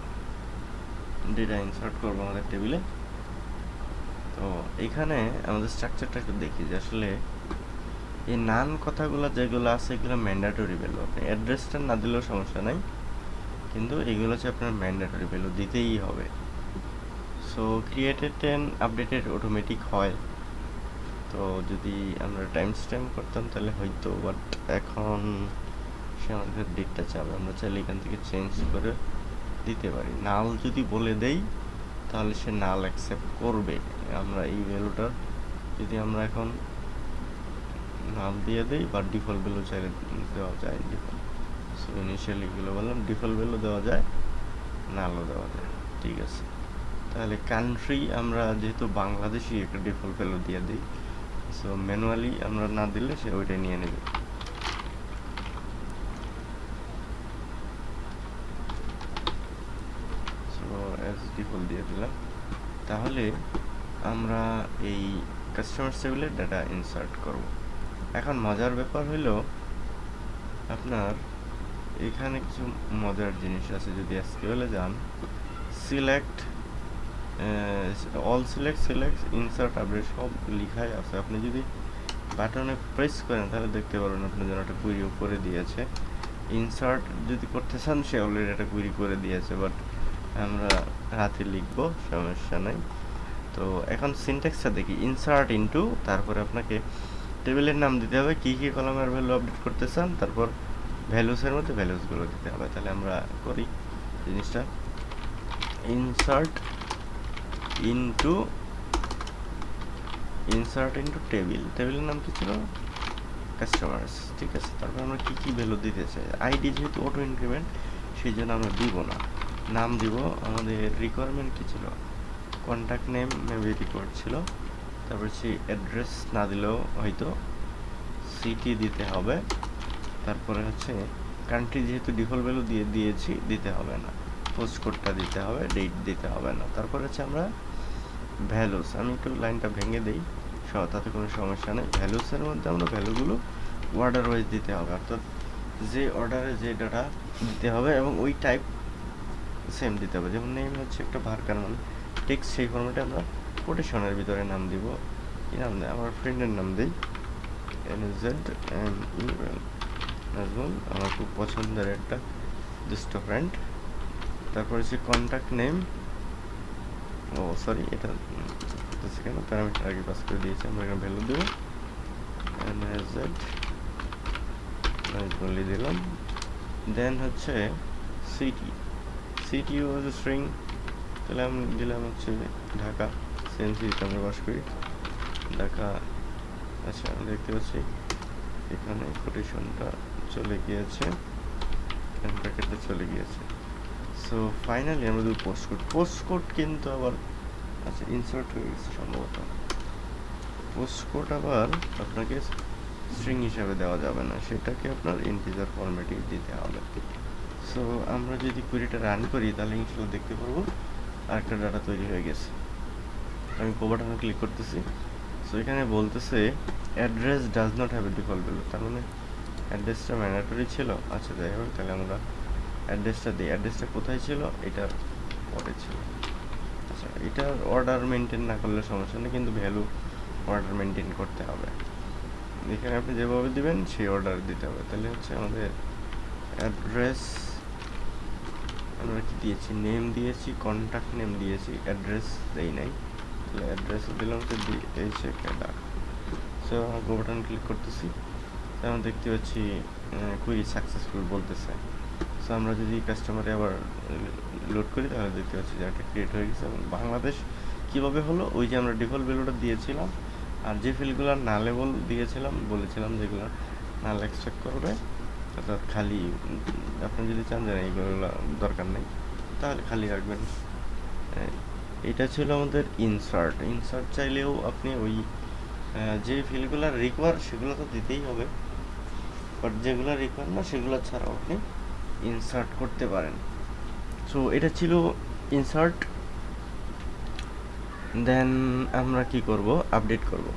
ডেটা ইনসার্ট করব আমাদের টেবিলে তো এখানে আমাদের স্ট্রাকচারটা একটু দেখি যে আসলে এই নান কথাগুলো যেগুলো আছে, এগুলো ম্যান্ডাটরি ভ্যালু আপনি অ্যাড্রেসটা না দিলেও সমস্যা নাই। কিন্তু এগুলো হচ্ছে আপনার ম্যান্ডাটরি ভ্যালু দিতেই হবে। So created and updated automatic হয়। তো যদি আমরা টাইম স্ট্যাম্প করতাম তাহলে হয়তো বাট এখন সে আমাদের ডেটটা চাবে। আমরা চাইলে এখান থেকে চেঞ্জ করে দিতে পারি। নাল যদি বলে দেই, তাহলে সে নাল অ্যাকসেপ্ট করবে। আমরা এই ভ্যালুটা যদি আমরা এখন নাল দিয়ে দেই বা ডিফল্ট ভ্যালু চাইলে দেওয়া যায়। ডিফল্ট সো ইনিশিয়ালি এগুলো বললাম ডিফল্ট ভ্যালু দেওয়া যায়, নালও দেওয়া যায়। ঠিক আছে। তাহলে কান্ট্রি আমরা যেহেতু বাংলাদেশি একটা ডিফল্ট ভ্যালু দিয়ে দিই সো ম্যানুয়ালি আমরা না দিলে সে ওইটা নিয়ে নেবে সো এস ডিফল্ট দিয়ে দিলাম। তাহলে আমরা এই কাস্টমার টেবিলে ডাটা ইনসার্ট করব। এখন মজার ব্যাপার হলো, আপনার এখানে কিছু মজার জিনিস আছে। যদি এসকিউএলে যান select all select select insert update সব লিখাই আছে। আপনি যদি বাটনে প্রেস করেন, তাহলে দেখতে পারবেন আপনার জন্য একটা কুইরি করে দিয়েছে। ইনসার্ট যদি করতে চান, সে অলরেডি একটা কুইরি করে দিয়েছে। বাট আমরা হাতে লিখব, সমস্যা নাই। তো এখন সিনট্যাক্সটা দেখি ইনসার্ট ইনটু তারপরে আপনাকে টেবিলের নাম দিতে হবে, কী কী কলমের ভ্যালু আপডেট করতে চান, তারপর ভ্যালুসের মধ্যে ভ্যালুসগুলো দিতে হবে। তাহলে আমরা করি জিনিসটা। Insert into insert into table টেবিলের নাম কি ছিল? কাস্টমার্স ঠিক আছে, তারপর আমরা কী কী ভ্যালু দিতে চাই? আইডি যেহেতু অটো ইনক্রিমেন্ট সেই জন্য আমরা দিব না। নাম দিব, আমাদের রিকোয়ারমেন্ট কী ছিল? কন্ট্যাক্ট নেম মেবি রিকোয়ার্ড ছিল। তারপর সেই অ্যাড্রেস না দিলেও হয়তো সিটি দিতে হবে। তারপরে হচ্ছে কান্ট্রি যেহেতু ডিফল্ট ভ্যালু দিয়ে দিয়েছি, দিতে হবে না। পোস্ট কোডটা দিতে হবে ডেট দিতে হবে না। তারপর হচ্ছে আমরা ভ্যালুস আমি একটু লাইনটা ভেঙে দিই স- তাতে কোনো সমস্যা নেই। ভ্যালুসের মধ্যে আমরা ভ্যালুগুলো অর্ডার ওয়াইজ দিতে হবে। অর্থাৎ যে অর্ডারে যে ডাটা দিতে হবে এবং ওই টাইপ সেম দিতে হবে। যেমন নেম হচ্ছে একটা ভার্কার মানে টেক্সট সেই ফর্মেটে আমরা কোটেশনের ভিতরে নাম দিব। কি নাম দেয়? আমার ফ্রেন্ডের নাম দিই। N Z M U L Nazmul, আমার খুব পছন্দের একটা দুষ্ট ফ্রেন্ড তারপর হচ্ছে কন্ট্যাক্ট নেম ও সরি এটা কেন? প্যারামিটার আগে পাস করে দিয়েছি। আমরা এখানে ভ্যালু দেবো। এন জেড নাজমুলি দিলাম। দেন হচ্ছে সিটি সিটি ওয়াজ স্ট্রিং তাহলে আমি দিলাম হচ্ছে ঢাকা সেম সিটিতে আমরা বাস করি। ঢাকা আচ্ছা দেখতে পাচ্ছি। এখানে কোটেশনটা চলে গিয়েছে। ব্র্যাকেটটা চলে গিয়েছে। সো ফাইনালি আমরা যদি পোস্ট কোড পোস্ট কোড কিন্তু আবার আচ্ছা ইনসার্ট হয়ে গেছে সম্ভবত। পোস্ট কোড আবার আপনাকে স্ট্রিং হিসাবে দেওয়া যাবে না। সেটাকে আপনার ইন্টিজার ফরম্যাটে দিতে হবে। সো আমরা যদি কুড়িটা রান করি, তাহলে ইনশাল্লাহ দেখতে পারব আরেকটা ডাটা তৈরি হয়ে গেছে। আমি কোভাটানে ক্লিক করতেছি। সো এখানে বলতেছে address does not have a default value তার মানে অ্যাড্রেসটা ম্যান্ডেটরি ছিল। আচ্ছা যাই হোক, তাহলে আমরা অ্যাড্রেসটা দিই। অ্যাড্রেসটা কোথায় ছিল? এটার পরে ছিল। আচ্ছা এটার অর্ডার মেনটেন না করলে সমস্যা নেই, কিন্তু ভ্যালু অর্ডার মেনটেন করতে হবে। এখানে আপনি যেভাবে দিবেন, সেই অর্ডার দিতে হবে। তাহলে হচ্ছে আমাদের অ্যাড্রেস আমরা কি দিয়েছি? নেম দিয়েছি কন্ট্যাক্ট নেম দিয়েছি অ্যাড্রেস দেই নাই। তাহলে অ্যাড্রেস দিলাম হচ্ছে ডি এইচ এ ক্যাডা সো গো বাটন ক্লিক করতেছি। আমরা দেখতে পাচ্ছি কুইরি সাকসেসফুল বলতেছে। সো আমরা যদি কাস্টমারে আবার লোড করি, তাহলে দেখতে পাচ্ছি যে একটা ক্রিয়েট হয়ে গেছে। এবং বাংলাদেশ কীভাবে হলো? ওই যে আমরা ডিফল্ট ভ্যালুটা দিয়েছিলাম। আর যে ফিল্ডগুলো না লেবল দিয়েছিলাম, বলেছিলাম যেগুলো নাল এক্সট্রাক্ট করবে। অর্থাৎ খালি, আপনি যদি চান যে এইগুলো দরকার নেই, তাহলে খালি রাখবেন। এটা ছিল আমাদের ইনসার্ট ইনসার্ট চাইলেও আপনি ওই যে ফিল্ডগুলো রিকোয়ার সেগুলো তো দিতেই হবে। বাট যেগুলো রিকোয়ার না, সেগুলো ছাড়াও আপনি ইনসার্ট করতে পারেন। সো এটা ছিল ইনসার্ট দেন আমরা কি করব? আপডেট করব।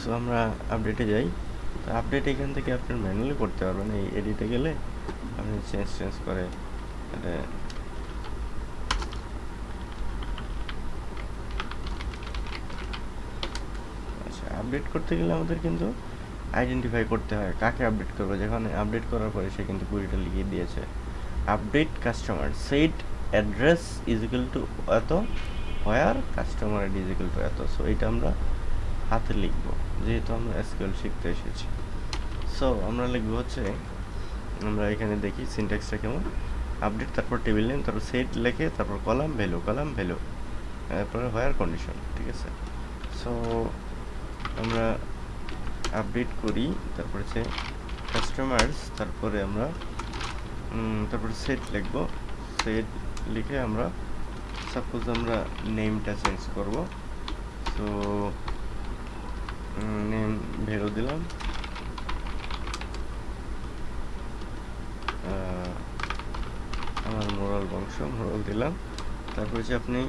সো আমরা আপডেটে যাই। আপডেট এখান থেকে আপনার ম্যানুয়ালি করতে পারবেন। এই এডিটে গেলে আপনি চেঞ্জ চেঞ্জ করে আচ্ছা আপডেট করতে গেলে আমাদের কিন্তু আইডেন্টিফাই করতে হয় কাকে আপডেট করব। যেখানে আপডেট করার পরে সে কিন্তু কুড়িটা লিখিয়ে দিয়েছে। Update customer set address is equal to এত where customer ID is equal to এত। সো এটা আমরা হাতে লিখব। যেহেতু আমরা এসকিউএল শিখতে এসেছি। সো আমরা লিখব হচ্ছে, আমরা এখানে দেখি সিনট্যাক্সটা কেমন। আপডেট তারপর টেবিল নেম তারপর সেট লেখে, তারপর কলাম ভ্যালু কলাম ভ্যালু তারপরে হোয়ার কন্ডিশন ঠিক আছে? সো আমরা আপডেট করি, তারপর হচ্ছে কাস্টমার্স তারপরে আমরা তারপরে সেট লিখব। সেট লিখে আমরা সাপোজ আমরা নেমটা চেঞ্জ করব। সো নেম ভ্যালু দিলাম। আমার মোরাল বংশ, মোরাল দিলাম। তারপর হচ্ছে আপনি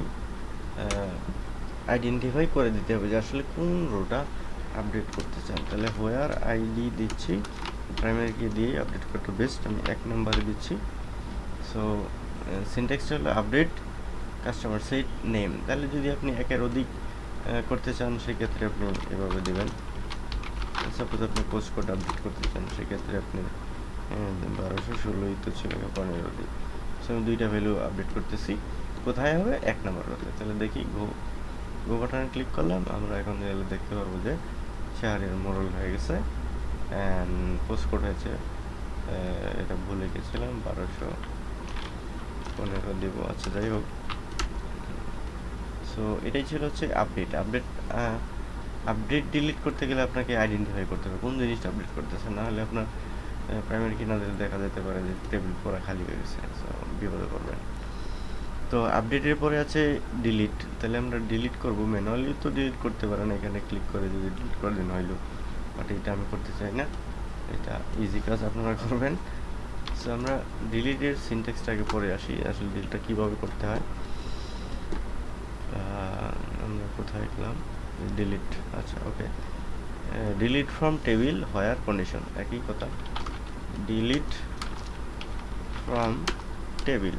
আইডেন্টিফাই করে দিতে হবে যে আসলে কোন রোটা আপডেট করতে চান। তাহলে হোয়ার আইডি দিচ্ছি প্রাইমারিকে দিয়ে আপডেট করতে বেস্ট আমি এক নম্বরে দিচ্ছি। সো সিনটেক্সটা হলো আপডেট কাস্টমার সেট নেম তাহলে যদি আপনি একের অধিক করতে চান, সেক্ষেত্রে আপনি এভাবে দেবেন। সাপোজ আপনি পোস্ট কোড আপডেট করতে চান, সেক্ষেত্রে আপনি বারোশো ষোলোই তো ছিল পনেরো দিন। সো আমি দুইটা ভ্যালু আপডেট করতেছি। কোথায় হবে? এক নম্বর হতে তাহলে দেখি, গো গো বাটনে ক্লিক করলাম। আমরা এখন দেখতে পারব যে, শাহরিয়ার মোরল হয়ে গেছে। অ্যান্ড পোস্ট কোড হয়েছে এটা ভুলে গেছিলাম, বারোশো পনেরো দিব। আচ্ছা যাই হোক। সো এটাই ছিল হচ্ছে আপডেট আপডেট আপডেট ডিলিট করতে গেলে আপনাকে আইডেন্টিফাই করতে হবে। কোন জিনিসটা আপডেট করতেছে না হলে আপনার প্রাইমারি কিনা দিলে দেখা যেতে পারে যে টেবিল পুরো খালি হয়ে গেছে। সো বিপদে পড়বেন তো আপডেটের পরে আছে ডিলিট তাহলে আমরা ডিলিট করব ম্যানুয়ালি তো ডিলিট করতে পারেন। এখানে ক্লিক করে যদি ডিলিট করে দিন হইল বাট এটা আমি করতে চাই না। এটা ইজি কাজ আপনারা করবেন। সো আমরা ডিলিটের সিনটেক্সটাকে পরে আসি। আসলে ডিলিটটা কীভাবে করতে হয়? কোথায় গেলাম? ডিলিট আচ্ছা okay delete from table where condition একই কথা। ডিলিট ফ্রম টেবিল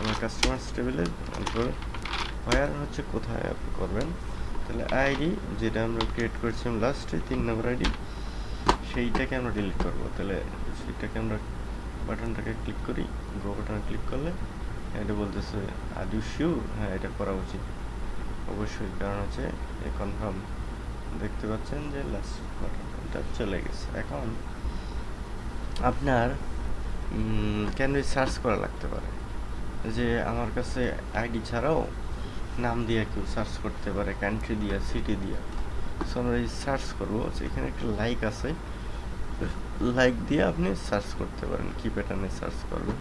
আমার কাস্টমার্স টেবিলে হোয়ার হচ্ছে কোথায় আপনি করবেন? তাহলে আইডি যেটা আমরা ক্রিয়েট করেছিলাম লাস্টে তিন নম্বর আইডি সেইটাকে আমরা ডিলিট করব। তাহলে সেইটাকে আমরা বাটনটাকে ক্লিক করি গ্রো বাটনে ক্লিক করলে, এটা বলতেছে আদু শিওর হ্যাঁ এটা করা উচিত। অবশ্যই, কারণ হচ্ছে কনফার্ম দেখতে পাচ্ছেন যে লাস্ট চলে গেছে। এখন আপনার কেন সার্চ করা লাগতে পারে? যে আমার কাছে আইডি ছাড়াও নাম দিয়ে কেউ সার্চ করতে পারে কান্ট্রি দিয়ে সিটি দিয়ে। সো আমরা এই সার্চ করব এখানে একটা লাইক আছে। লাইক দিয়ে আপনি সার্চ করতে পারেন, কি প্যাটার্নে সার্চ করবেন।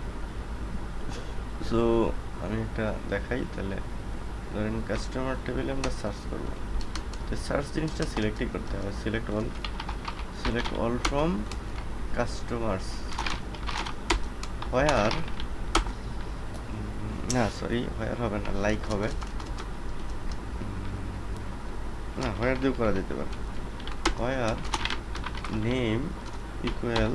সো আমি একটা দেখাই, তাহলে ধরেন কাস্টমার টেবিলে আমরা সার্চ করব। তো সার্চ জিনিসটা সিলেক্টই করতে হবে। Select all select all from customers where না সরি হোয়ার হবে না লাইক হবে। না হোয়ার দিয়েও করা যেতে পারে। হোয়ার নেম ইকুয়াল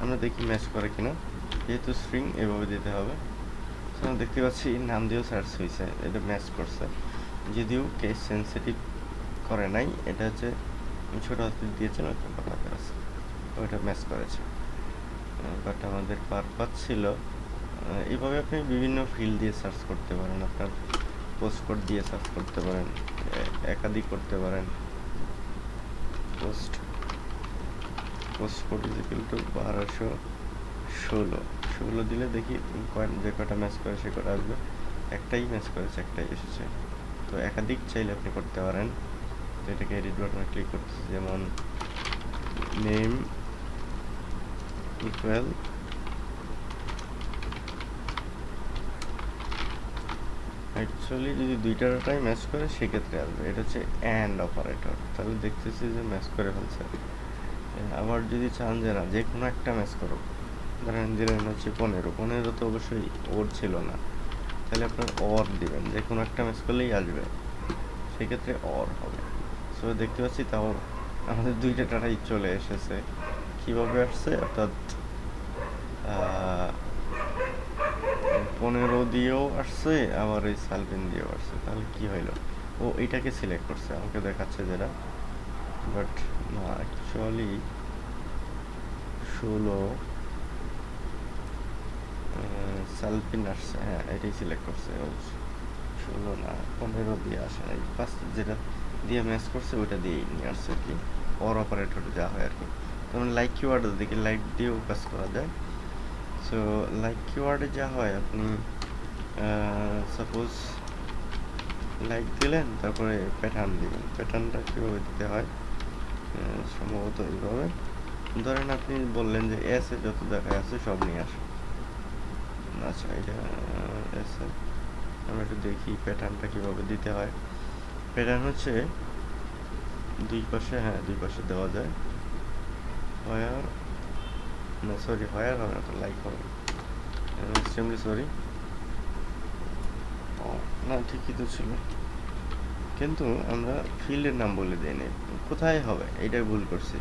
আমরা দেখি ম্যাচ করে কিনা। যেহেতু স্ট্রিং এভাবে দিতে হবে। দেখতে পাচ্ছি নাম দিয়েও সার্চ হয়েছে। এটা ম্যাচ করছে। যদিও কেস সেন্সিটিভ করে নাই, এটা হচ্ছে ছোটো হাতে দিয়েছেন বড় হাতের আছে। ওইটা ম্যাচ করেছে। বাট আমাদের পারপাস ছিল এইভাবে আপনি বিভিন্ন ফিল্ড দিয়ে সার্চ করতে পারেন। আপনার পোস্ট কোড দিয়ে সার্চ করতে পারেন একাধিক করতে পারেন। পোস্ট পোস্ট কোড টু বারোশো ষোলো। ষোলো দিলে দেখি যে কটা ম্যাচ করে সে কটা আসবে। একটাই ম্যাচ করেছে, একটাই এসেছে। তো একাধিক চাইলে আপনি করতে পারেন। তো এটাকে এডিট বাটনে ক্লিক করতেছি, যেমন নেম ইকুয়াল অ্যাকচুয়ালি যদি দুইটা ডাটাই ম্যাচ করে, সেক্ষেত্রে আসবে। এটা হচ্ছে অ্যান্ড অপারেটর তাহলে দেখতেছি যে ম্যাচ করে ফেলছে। আবার যদি চান যে না, যে কোনো একটা ম্যাচ করো ধরেন দিলেন হচ্ছে পনেরো পনেরো তো অবশ্যই ওর ছিল না। তাহলে আপনার অর দিবেন, যে কোনো একটা ম্যাচ করলেই আসবে। সেক্ষেত্রে অর হবে। সো দেখতে পাচ্ছি তাও আমাদের দুইটা টাটাই চলে এসেছে। কীভাবে আসছে? অর্থাৎ পনেরো দিয়েও আসছে, আবার ওই সালপিন দিয়েও আসছে। তাহলে কি হইল? ও এটাকে সিলেক্ট করছে, আমাকে দেখাচ্ছে যেটা। বাট না অ্যাকচুয়ালি ষোলো সালপিন হ্যাঁ এটাই সিলেক্ট করছে ও ষোলো না, পনেরো দিয়ে আসে নাই ফার্স্ট যেটা দিয়ে ম্যাচ করছে, ওইটা দিয়েই নিয়ে আসছে আর কি অর অপারেটর যা হয় আর কি। যেমন লাইক কিওয়ার্ড দেখি লাইক দিয়েও কাজ করা যায়। সো লাইক কিওয়ার্ডে যা হয়, আপনি সাপোজ লাইক দিলেন, তারপরে প্যাটার্ন দিবেন প্যাটার্নটা কীভাবে দিতে হয়? সম্ভবত এইভাবে। ধরেন আপনি বললেন যে এস যত জায়গায় আছে, সব নিয়ে আসো আচ্ছা এটা এস আমরা একটু দেখি প্যাটার্নটা কীভাবে দিতে হয়। প্যাটার্ন হচ্ছে দুই পাশে হ্যাঁ দুই পাশে দেওয়া যায়। হোয়ার না সরি হোয়ার হবে না লাইক হবে। এক্সট্রিমলি সরি না, ঠিকই তো ছিল। কিন্তু আমরা ফিল্ডের নাম বলে দিইনি কোথায় হবে? এইটাই ভুল করছি।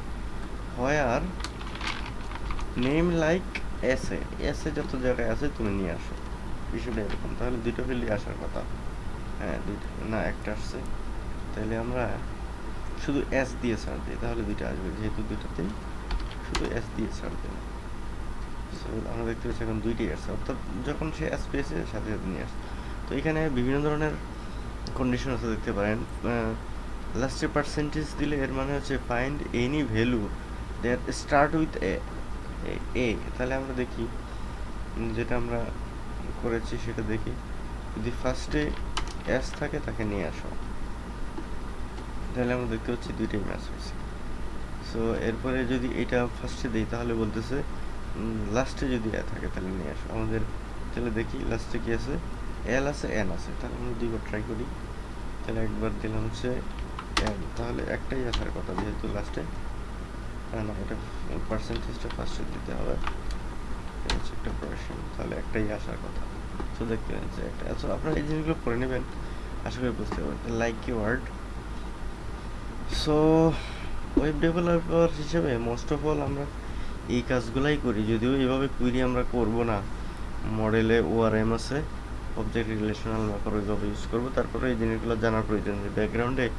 হোয়ার নেম লাইক এসে এসে যত জায়গায় আছে তুমি নিয়ে আসো। বিষয়টা এরকম, তাহলে দুটো ফিল্ডই আসার কথা। হ্যাঁ দুইটা, না, একটা আসছে। তাহলে আমরা শুধু এস দিয়ে ছাড় দিই, তাহলে দুইটা আসবে। যেহেতু দুইটাতেই শুধু এস দিয়ে ছাড় দিই। আমরা দেখতে পাচ্ছি এখন দুইটাই আসছে। অর্থাৎ যখন সে এস পেয়েছে, সাথে সাথে নিয়ে আসছে। তো এখানে বিভিন্ন ধরনের কন্ডিশন আছে, দেখতে পারেন। লাস্টে পার্সেন্টেজ দিলে এর মানে হচ্ছে find any value that start with A A তাহলে আমরা দেখি। যেটা আমরা করেছি সেটা দেখি। যদি ফার্স্টে এস থাকে তাকে নিয়ে আসো। তাহলে আমরা দেখতে পাচ্ছি দুইটাই ম্যাচ হয়েছে। সো এরপরে যদি এটা ফার্স্টে দিই, তাহলে বলতেছে লাস্টে যদি এ থাকে, তাহলে নিয়ে আসো। আমাদের, তাহলে দেখি লাস্টে কি আছে? এল আছে এন আছে। তাহলে আমরা দুইবার ট্রাই করি। তাহলে একবার দিলাম হচ্ছে এন তাহলে একটাই আসার কথা, যেহেতু লাস্টে পার্সেন্টেজটা ফার্স্টে দিতে হবে। একটাই আসার কথা। তো আচ্ছা নেবেন লাইক ওয়ার্ড সো ওয়েব হিসেবে মোস্ট অফ অল আমরা এই কাজগুলাই করি, যদিও এভাবে কুইরি আমরা করব না। মডেলে ওআরএম আছে অবজেক্ট রিলেশনাল ওইভাবে ইউজ করব। তারপরে এই জিনিসগুলো জানার প্রয়োজন ব্যাকগ্রাউন্ডে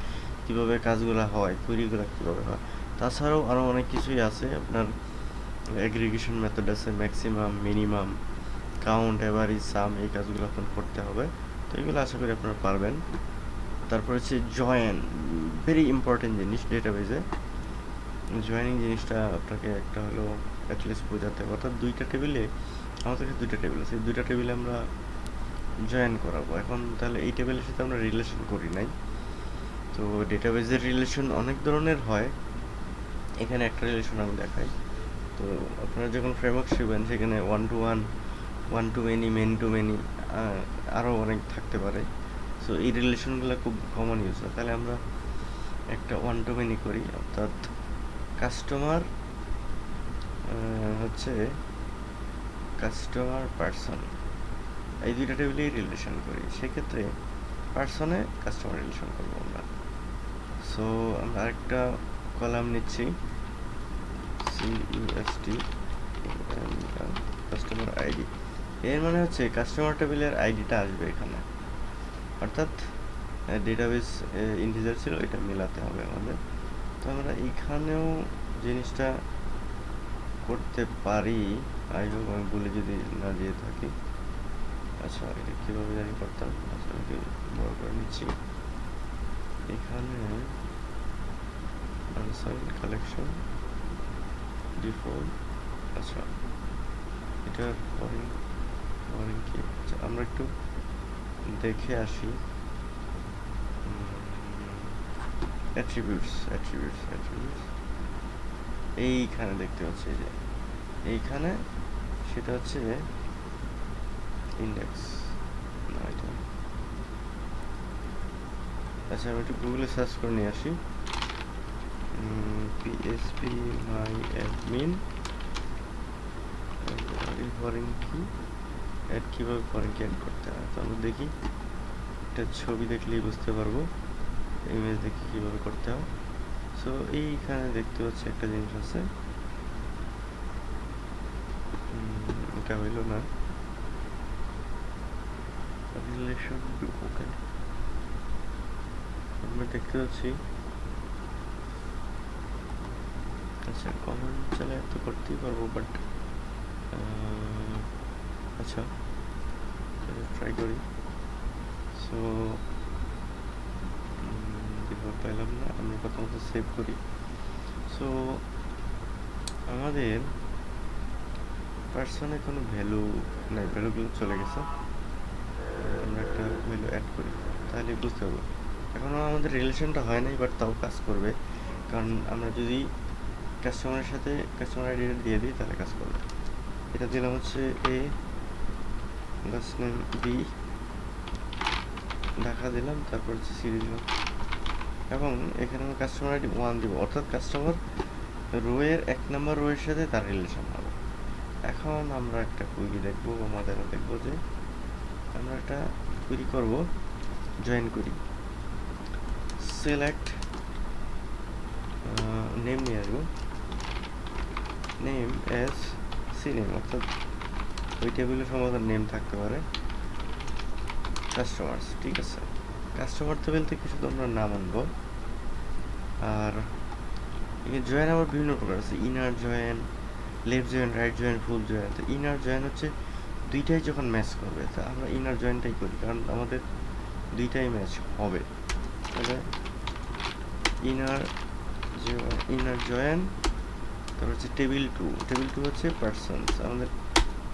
কীভাবে কাজগুলো হয় কুইরিগুলো কীভাবে হয়। তাছাড়াও আরও অনেক কিছুই আছে। আপনার এগ্রিগেশন মেথড আছে maximum minimum count average sum এই কাজগুলো আপনার করতে হবে। তো এগুলো আশা করি আপনারা পারবেন। তারপর হচ্ছে জয়েন ভেরি ইম্পর্টেন্ট জিনিস ডেটাবেজে জয়েনিং জিনিসটা আপনাকে একটা হলো অ্যাটলিস্ট বোঝাতে হবে। অর্থাৎ দুইটা টেবিলে আমাদের কাছে দুইটা টেবিল আছে। দুইটা টেবিলে আমরা জয়েন করাবো। এখন তাহলে এই টেবিলের সাথে আমরা রিলেশন করি নাই। তো ডেটাবেজের রিলেশন অনেক ধরনের হয়। এখানে একটা রিলেশন আমি দেখাই। তো আপনারা যখন ফ্রেমওয়ার্ক শিখবেন, সেখানে one to one one to many many to many আরও অনেক থাকতে পারে। সো এই রিলেশনগুলো খুব কমন ইউজ হয়। তাহলে আমরা একটা ওয়ান টু মেনি করি। অর্থাৎ কাস্টমার হচ্ছে কাস্টমার পার্সন এই দুইটা টেবিলেই রিলেশন করি। সেক্ষেত্রে পার্সনে কাস্টমার রিলেশন করব আমরা। সো আমরা আরেকটা কলাম নিচ্ছি। সি ইউএসটি কাস্টমার আইডি এর মানে হচ্ছে কাস্টমার টেবিলের আইডিটা আসবে এখানে। অর্থাৎ ডেটাবেস ইন্টিজার ছিল, এটা মেলাতে হবে আমাদের। তো আমরা এখানেও জিনিসটা করতে পারি। আই হোপ আমি বলে যদি না দিয়ে থাকি। আচ্ছা এটা কীভাবে জানি করতাম আচ্ছা আমি বড় করে নিচ্ছি। এখানে আনসাইন কালেকশন ডিফল্ট আচ্ছা এটার পরে পরে কি? আচ্ছা আমরা একটু দেখে আসি। অ্যাট্রিবিউটস অ্যাট্রিবিউটস অ্যাট্রিবিউটস এইখানে দেখতে পাচ্ছি যে, এইখানে সেটা হচ্ছে ইন্ডেক্স না এটা। আচ্ছা আমি একটু গুগলে সার্চ করে নিয়ে আসি। PHP my admin foreign key add কীভাবে ফরেন কি অ্যাড করতে হয়? তো দেখি। একটা ছবি দেখলেই বুঝতে পারব। ইমেজ দেখি কীভাবে করতে হয়। সো এইখানে দেখতে পাচ্ছি একটা জিনিস আছে। এটা হইল না। রিলেশন ওকে আমরা দেখতে পাচ্ছি আচ্ছা কমেন্ট চালে তো করতেই পারব বাট আচ্ছা ট্রাই করি। সো পেলাম না, আমরা প্রথমত সেভ করি। সো আমাদের পার্সনে কোনো ভ্যালু নাই ভ্যালুগুলো চলে গেছে। আমরা একটা ভ্যালু অ্যাড করি, তাহলে বুঝতে পারব। এখনও আমাদের রিলেশনটা হয় নাই বাট তাও কাজ করবে। কারণ আমরা যদি কাস্টমারের সাথে কাস্টমার আইডিটা দিয়ে দিই, তাহলে কাজ করবে। এটা দিলাম হচ্ছে A last name B Dhaka দিলাম, তারপর হচ্ছে সিরিজ দিলাম। এবং এখানে আমি কাস্টমার আইডি ওয়ান দিব, অর্থাৎ কাস্টমার রোয়ের এক নম্বর রোয়ের সাথে তার রিলেশন হবে। এখন আমরা একটা কুইরি দেখব আমাদের দেখব যে আমরা একটা কুইরি করব জয়েন করি সিলেক্ট নেম নিয়ে আসব। নেম এস সি নেম অর্থাৎ ওই টেবিলে সম্ভবত নেম থাকতে পারে। কাস্টমার্স ঠিক আছে? কাস্টমার টেবিল থেকে শুধু আমরা নাম আনব। আর জয়েন আবার বিভিন্ন প্রকার আছে। Inner join left join right join full join তো ইনার জয়েন হচ্ছে দুইটাই যখন ম্যাচ করবে, তা আমরা ইনার জয়েনটাই করি। কারণ আমাদের দুইটাই ম্যাচ হবে। তাহলে ইনার ইনার জয়েন তারপর হচ্ছে টেবিল টু টেবিল টু হচ্ছে পার্সনস আমাদের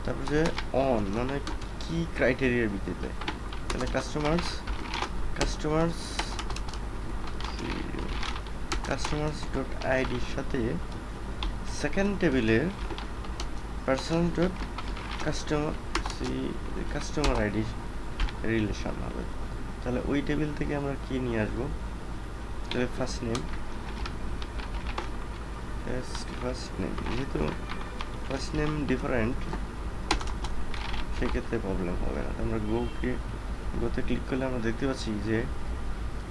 তারপর হচ্ছে অন মানে কি ক্রাইটেরিয়ার ভিত্তিতে? তাহলে কাস্টমার্স কাস্টমার্স কাস্টমার্স ডট আইডির সাথে সেকেন্ড টেবিলের person dot customer customer ID relation হবে। তাহলে ওই টেবিল থেকে আমরা কি নিয়ে আসব? তাহলে ফার্স্ট নেম ফার্স্ট নেম যেহেতু ফার্স্ট নেম ডিফারেন্ট সেক্ষেত্রে প্রবলেম হবে না। আমরা গোকে গোতে ক্লিক করলে আমরা দেখতে পাচ্ছি যে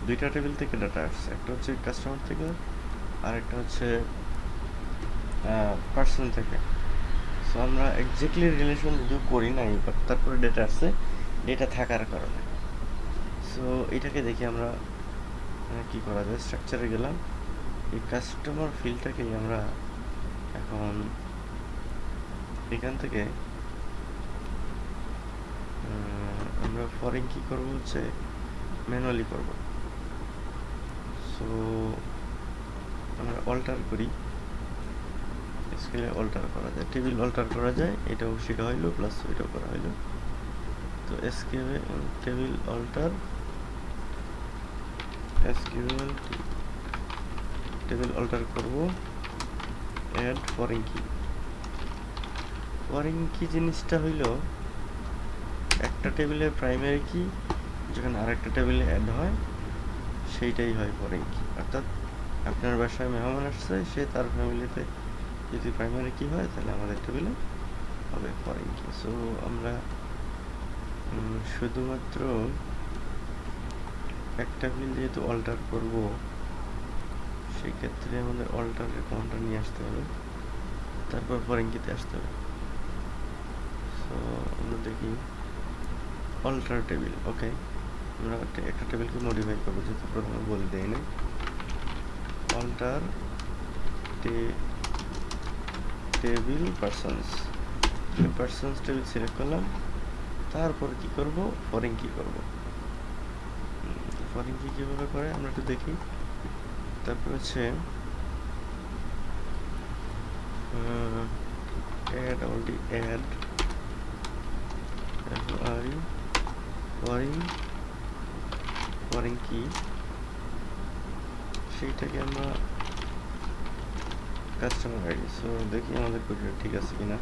দুইটা টেবিল থেকে ডাটা আসছে। একটা হচ্ছে কাস্টমার থেকে আর একটা হচ্ছে পার্সন থেকে। সো আমরা এক্স্যাক্টলি রিলেশন যদিও করি নাই বাট তারপরে ডেটা আসছে ডেটা থাকার কারণে। সো এটাকে দেখি আমরা কি করা যায়? স্ট্রাকচারে গেলাম। এই কাস্টমার ফিল্ডটাকেই আমরা এখন এখান থেকে আমরা ফরেন কি করব হচ্ছে ম্যানুয়ালি করব। সো আমরা অল্টার করি। স্কেলে অল্টার করা যায়। টেবিল অল্টার করা যায়। এটাও শেখা হইল প্লাস ওইটাও করা হইল। তো SQL table alter SQL table alter করব। Add foreign key foreign key জিনিসটা হইল, একটা টেবিলের প্রাইমারি কি যখন আরেকটা টেবিলে অ্যাড হয়, সেইটাই হয় ফরেন কি অর্থাৎ আপনার বাসায় মেহমান আসছে, সে তার ফ্যামিলিতে যদি প্রাইমারি কি হয়, তাহলে আমাদের টেবিলে হবে ফরেন কি সো আমরা শুধুমাত্র একটা ফিল যেহেতু অল্টার করব সেই ক্ষেত্রে আমাদের অল্টারের কোনটা নিয়ে আসতে হবে। তারপর ফরেঙ্কিতে আসতে হবে। সো আমরা দেখি অল্টার টেবিল ওকে আমরা একটা- টেবিলকে মডিফাই করব, যেহেতু প্রথমে বলে দেই নাই। Alter table persons persons table select করলাম। তারপর কি করব? ফরেন কি করব। ফরেন কি কীভাবে করে? আমরা একটু দেখি। তারপর হচ্ছে অ্যাড অলরেডি অ্যাড আর ফরেন ফরেন কি সেইটাকে আমরা কাস্টমার আইডি সো দেখি আমাদের কোডটা ঠিক আছে কিনা।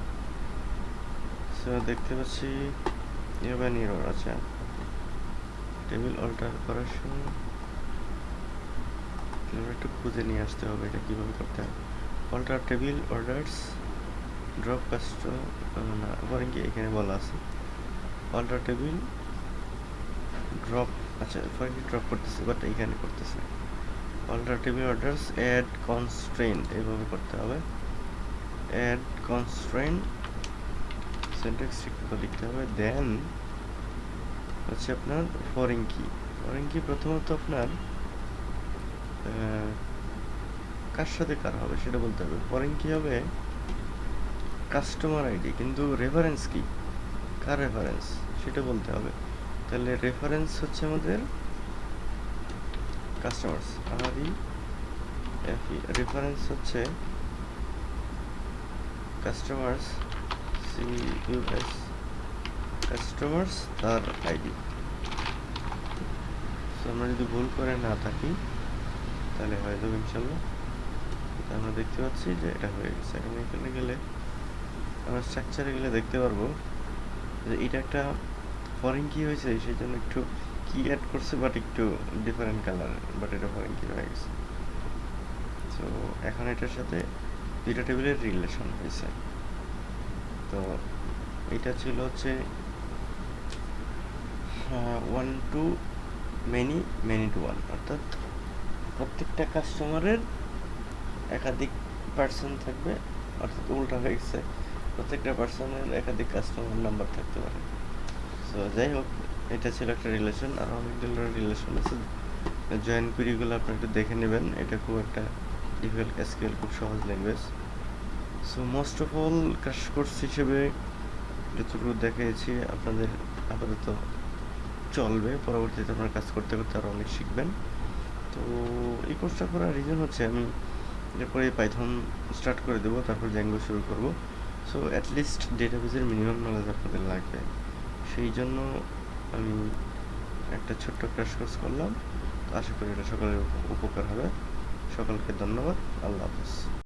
সো দেখতে পাচ্ছি এভাবে নিরর আছে। টেবিল অল্টার করার সময় আমরা একটু খুঁজে নিয়ে আসতে হবে এটা কীভাবে করতে হয়। Alter table orders drop cast না কি এখানে বলা আছে? অল্টার টেবিল ড্রপ আচ্ছা ড্রপ করতেছে? বাট এইখানে করতেছে alter table orders add constraint এইভাবে করতে হবে। অ্যাড কনস্ট্রেন্ট সেন্টেক্স লিখতে হবে। দেন হচ্ছে আপনার ফরেন কি ফরেন কি প্রথমত আপনার কার সাথে কার হবে সেটা বলতে হবে। ফরেন কি হবে? কাস্টমার আইডি কিন্তু রেফারেন্স কি? কার রেফারেন্স সেটা বলতে হবে। তাহলে রেফারেন্স হচ্ছে আমাদের কাস্টমার্স আর রেফারেন্স হচ্ছে customers C U S customers তার আইডি আমরা যদি ভুল করে না থাকি তাহলে হয়ে যাবে ইনশাল্লাহ আমরা দেখতে পাচ্ছি যে এটা হয়ে গেছে। এখন এখানে গেলে আমরা স্ট্রাকচারে গেলে দেখতে পারব যে এটা একটা ফরেন কি হয়েছে সেই জন্য একটু কি অ্যাড করছে বাট একটু ডিফারেন্ট কালার বাট এটা ফরেন কি হয়ে গেছে। তো এখন এটার সাথে দুইটা টেবিলের রিলেশন হয়েছে। তো এটা ছিল হচ্ছে one to many many to one অর্থাৎ প্রত্যেকটা কাস্টমারের একাধিক পার্সন থাকবে, অর্থাৎ উল্টা হয়ে গেছে। প্রত্যেকটা পার্সনের একাধিক কাস্টমার নাম্বার থাকতে পারে। সো যাই হোক, এটা ছিল একটা রিলেশন আর অনেকগুলো রিলেশন আছে। জয়েন কুইরিগুলো আপনি একটু দেখে নেবেন। এটা খুব একটা ডিফিকাল্ট এসকিউএল খুব সহজ language so most of all crash course হিসেবে যতটুকু দেখিয়েছি আপনাদের আপাতত চলবে। পরবর্তীতে আপনার কাজ করতে করতে আরও অনেক শিখবেন। তো এই কোর্সটা করার রিজন হচ্ছে আমি এরপরে পাইথন স্টার্ট করে দেবো, তারপর জ্যাঙ্গো শুরু করব। সো অ্যাটলিস্ট ডেটাবেজের মিনিমাম নলেজ আপনাদের লাগবে। সেই জন্য আমি একটা ছোট্ট ক্র্যাশ কোর্স করলাম। আশা করি এটা সকলের উপকার হবে। সকলকে ধন্যবাদ। আল্লাহ হাফিজ।